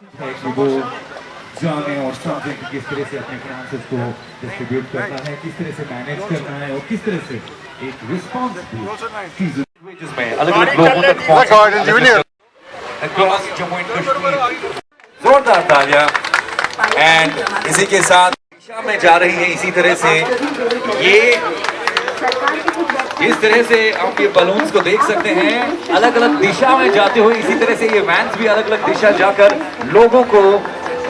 है कि वो जाने और समझे कि किस तरह से अपने फाइनेंसेस को डिस्ट्रीब्यूट करना है किस तरह से मैनेज करना है और किस तरह से एक में अलग अलग लोगों तक जोरदार तालियाँ। एंड इसी के साथ दिशा में जा रही है इसी तरह से। ये इस तरह से आप ये बलून्स को देख सकते हैं। अलग अलग दिशा में जाते हुए इसी तरह से ये वैंस भी अलग अलग दिशा जाकर लोगों को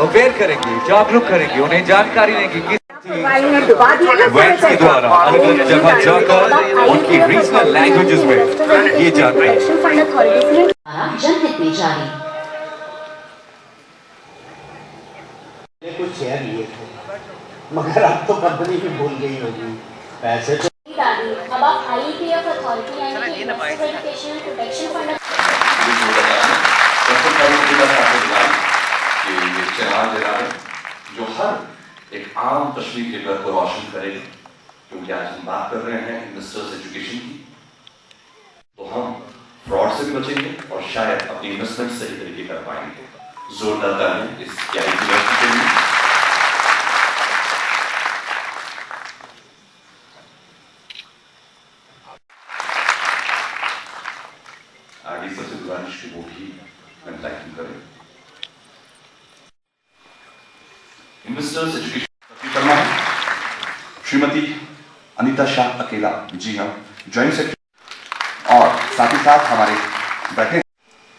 अवेयर करेंगे, जागरूक करेंगे, उन्हें जानकारी देंगे वैन्स के द्वारा अलग अलग जगह जाकर उनकी रीजनल लैंग्वेजेस में ये जान रहे हैं जनहित कुछ शेयर लिए थे मगर अब तो कंपनी भी भूल गई होगी। पैसे तो दादी अब आप आईपीएफ जो हर एक आम कश्मीर के घर को रोशन करेगा क्योंकि आज हम बात कर रहे हैं इन्वेस्टर्स एजुकेशन की तो हम फ्रॉड से भी बचेंगे और शायद अपनी इन्वेस्टमेंट सही तरीके कर पाएँगे जोरदार इस यूनिवर्सिटी के लिए आगे सबसे गुजारिश की वो भी एंलाइटन करें इन्वेस्टर्स श्रीमती अनीता शाह अकेला। जी हाँ ज्वाइंट सेक्रेटरी। और साथ ही साथ हमारे बैठे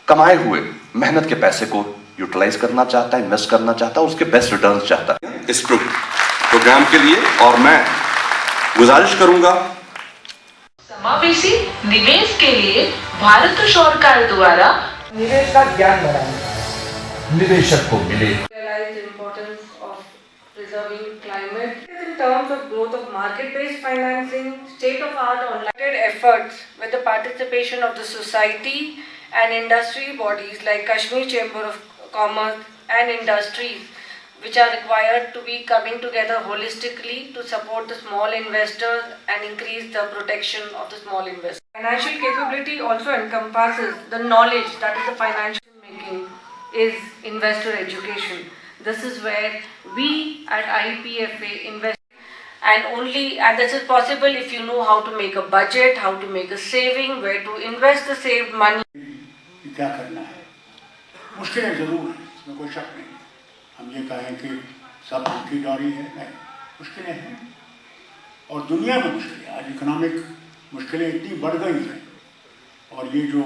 कमाए हुए मेहनत के पैसे को यूटिलाइज करना चाहता है, इन्वेस्ट करना चाहता है, उसके बेस्ट रिटर्न चाहता है। इस प्रोग्राम के लिए और मैं गुजारिश करूँगा समावेशी निवेश के लिए भारत सरकार द्वारा निवेश का ज्ञान बढ़ाएँ निवेशक को मिले preserving climate in terms of growth of market-based financing, state-of-art online efforts with the participation of the society and industry bodies like Kashmir Chamber of Commerce and industries which are required to be coming together holistically to support the small investors and increase the protection of the small investors. Financial capability also encompasses the knowledge that is the financial making is investor education. This is where we at IPFA invest and only and this is possible if you know how to make a budget, how to make a saving, where to invest the saved money. कि क्या करना है मुश्किलें ज़रूर हैं इसमें कोई शक नहीं हम ये कहें कि सब की डोरी है, नहीं, मुश्किलें हैं। और दुनिया में मुश्किलें, आज इकोनॉमिक मुश्किलें इतनी बढ़ गई हैं, और ये जो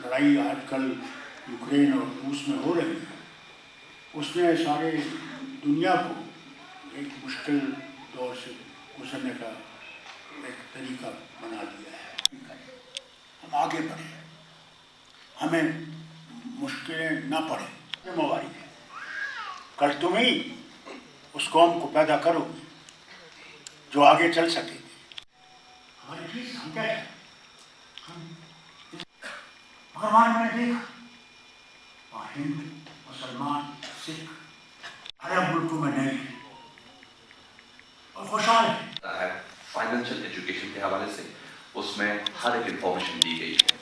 लड़ाई आजकल यूक्रेन और रूस में हो रही है उसने सारे दुनिया को एक मुश्किल दौर से गुजरने का एक तरीका बना दिया है। हम आगे बढ़े, हमें मुश्किलें ना पड़े, जिम्मेवारी है। कल तुम ही उस कौम को पैदा करो जो आगे चल सके। वहाँ मैंने देखा। हिंदू, मुसलमान, सिख अरब मुल्कों में नहीं। और खुशहाल है। फाइनेंशियल एजुकेशन के हवाले से उसमें हर एक इंफॉर्मेशन दी गई है।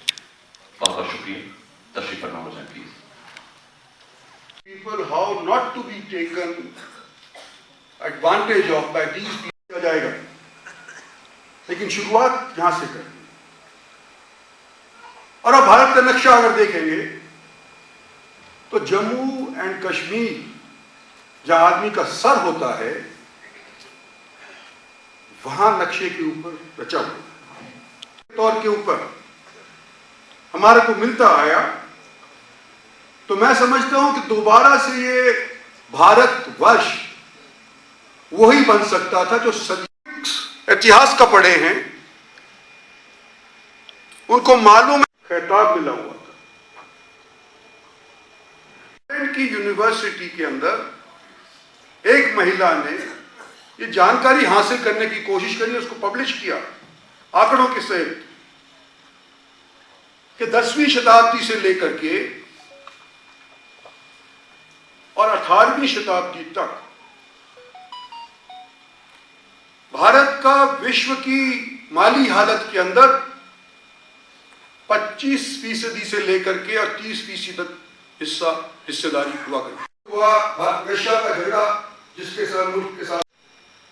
बहुत बहुत शुक्रिया। तशरीफ़ फरमा हो जाए please people how not to be taken advantage of by these किया जाएगा? लेकिन शुरुआत यहाँ से करनी और अब भारत का नक्शा अगर देखेंगे तो जम्मू एंड कश्मीर, जहाँ आदमी का सर होता है, वहाँ नक्शे के ऊपर रचा हुआ तौर के ऊपर हमारे को मिलता आया तो मैं समझता हूँ कि दोबारा से ये भारत वर्ष वही बन सकता था जो इतिहास का पढ़े हैं। उनको मालूम खिताब मिला हुआ था। की यूनिवर्सिटी के अंदर एक महिला ने ये जानकारी हासिल करने की कोशिश करी, उसको पब्लिश किया आंकड़ों के सहित, कि दसवीं शताब्दी से लेकर के और अठारहवीं शताब्दी तक भारत का विश्व की माली हालत के अंदर 25 फ़ीसदी से लेकर के और 30 फ़ीसदी तक हिस्सा, हिस्सेदारी हुआ करें हुआ रशिया का झगड़ा, जिसके साथ मुल्क के साथ।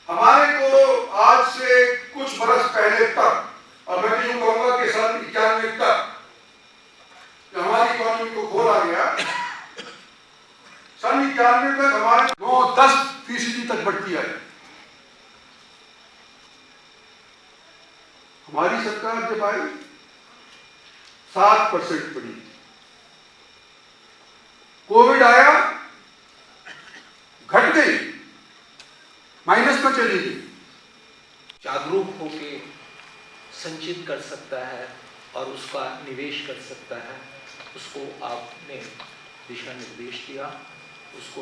हमारे को आज से कुछ बरस पहले तक, और मैं भी यूँ कहूँगा कि सन इक्यानवे तक हमारी इकोनॉमी को खोला गया सन इक्यानवे तक हमारे नौ दस फ़ीसदी तक बढ़ती आई हमारी सरकार जब आई, सात परसेंट बढ़ी। कोविड आया, घट गई, माइनस में चली गई। जागरूक होके संचित कर सकता है और उसका निवेश कर सकता है, उसको आपने दिशा निर्देश दिया, उसको